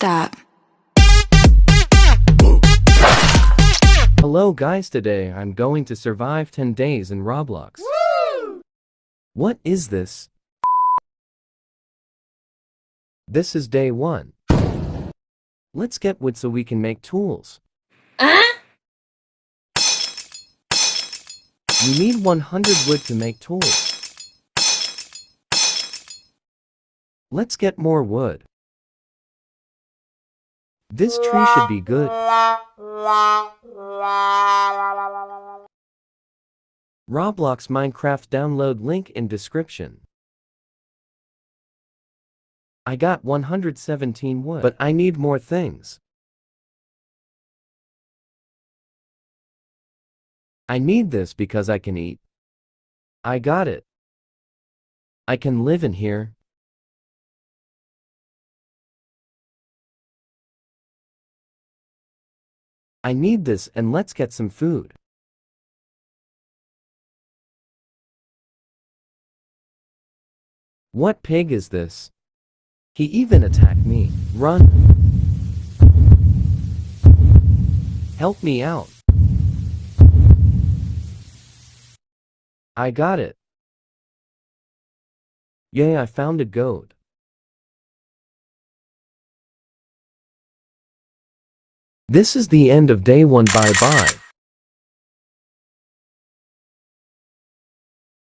stop. Hello guys today I'm going to survive 10 days in Roblox. What is this? This is day 1. Let's get wood so we can make tools. You need 100 wood to make tools. Let's get more wood. This tree should be good. Roblox Minecraft download link in description. I got 117 wood, but I need more things. I need this because I can eat. I got it. I can live in here. I need this and let's get some food. What pig is this? He even attacked me. Run. Help me out. I got it. Yay, I found a goat. This is the end of day one bye bye.